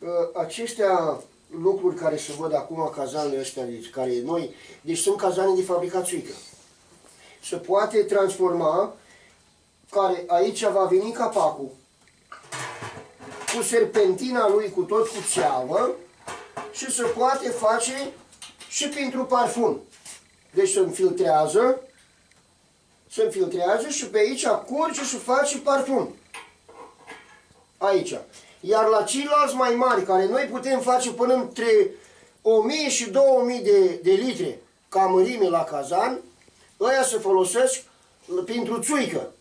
uh, acestea lucruri care se văd acum, cazanele astea, deci, care noi, deci sunt cazane de fabricat țuică. Se poate transforma, care aici va veni capacul, cu serpentina lui, cu tot cu ceavă, și se poate face și pentru parfum. Deci se înfiltrează, se înfiltrează și pe aici curge și face parfum. Aici. Iar la ceilalți mai mari, care noi putem face până între 1000 și 2000 de, de litri ca mărime la cazan, ăia se folosesc pentru țuică.